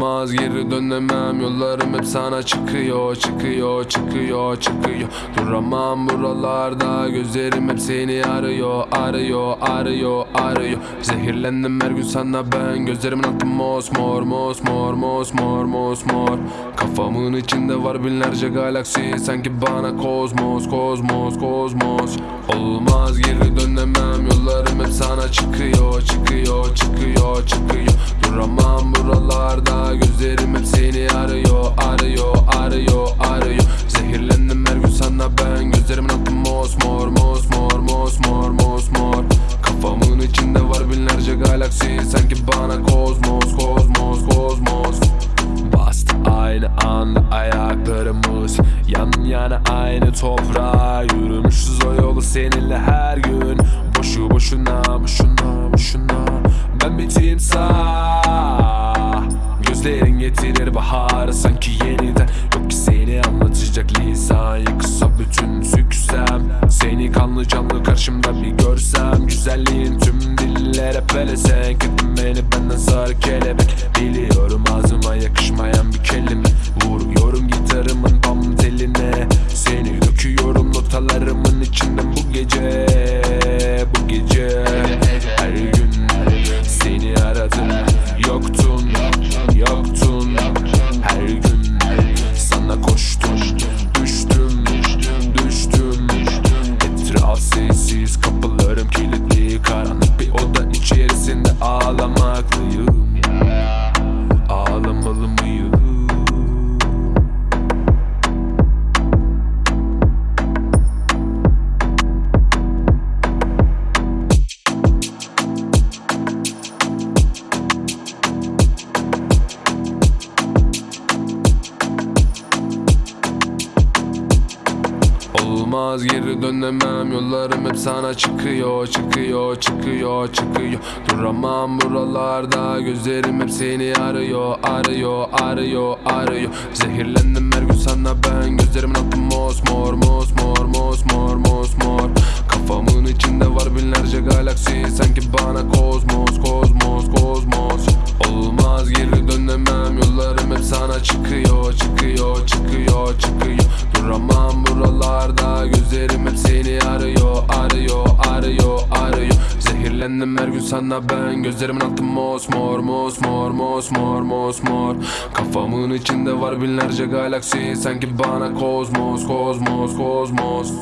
Olmaz geri dönemem. Yollarım hep sana çıkıyor Çıkıyor çıkıyor çıkıyor. Duramam buralarda Gözlerim hep seni arıyor Arıyor arıyor arıyor. Zehirlendim her gün sana ben. Gözlerimin altı mosmor mosmor mosmor mosmor. Kafamın içinde var binlerce galaksi. Sanki bana kozmos kozmos kozmos. Olmaz geri dönemem anda ayaklarımız. Yan yana aynı toprağa Yürümüşüz o yolu seninle her gün. Boşu boşuna boşuna boşuna. Ben bir timsah. Gözlerin getirir baharı sanki yeniden. Yok ki seni anlatacak lisan Yıkılsa bütün süksem. Seni kanlı canlı karşımda bir görsem. Güzelliğin tüm dillere pelesenk Ettin beni benden sarı kelebek. Biliyorum ağzıma yakışmayan gece Bu gece. Her gün seni aradım Yoktun, yoktun. Her gün sana koştum Düştüm, düştüm. Etraf sessiz kapılarım kilitli. Karanlık bir oda içerisinde ağlamaklıyım Ağlamalı mıyım? Olmaz geri dönemem. Yollarım hep sana çıkıyor Çıkıyor çıkıyor çıkıyor. Duramam buralarda Gözlerim hep seni arıyor Arıyor arıyor arıyor. Zehirlendim her gün sana ben. Gözlerimin altı mosmor mosmor mosmor mosmor. Kafamın içinde var binlerce galaksi. Sanki bana kozmos Zehirlendim her gün sana ben Gözlerimin altı mosmor mosmor mosmor mosmor Kafamın içinde var binlerce galaksi Sanki bana kozmos kozmos kozmos